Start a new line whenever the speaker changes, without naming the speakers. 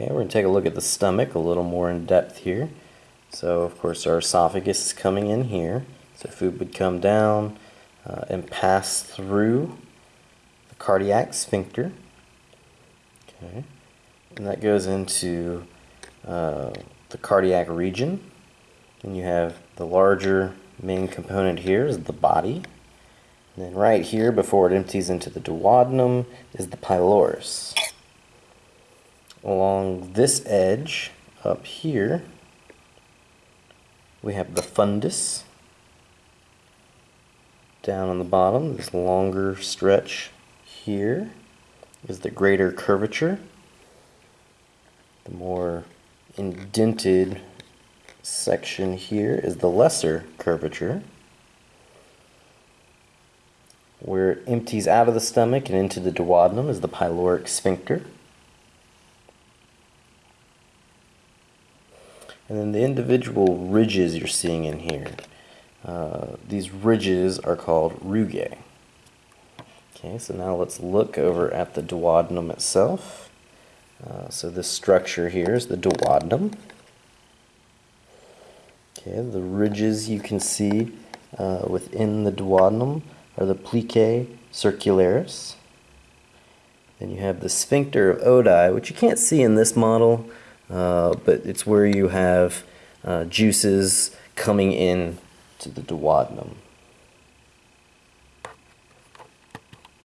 Okay, we're going to take a look at the stomach a little more in depth here. So, of course, our esophagus is coming in here. So, food would come down uh, and pass through the cardiac sphincter. Okay, and that goes into uh, the cardiac region. And you have the larger main component here is the body. And then right here, before it empties into the duodenum, is the pylorus along this edge up here we have the fundus down on the bottom. This longer stretch here is the greater curvature. The more indented section here is the lesser curvature where it empties out of the stomach and into the duodenum is the pyloric sphincter And then the individual ridges you're seeing in here, uh, these ridges are called rugae. Okay, so now let's look over at the duodenum itself. Uh, so this structure here is the duodenum. Okay, the ridges you can see uh, within the duodenum are the plicae circularis. Then you have the sphincter of Oddi, which you can't see in this model, uh, but it's where you have uh, juices coming in to the duodenum.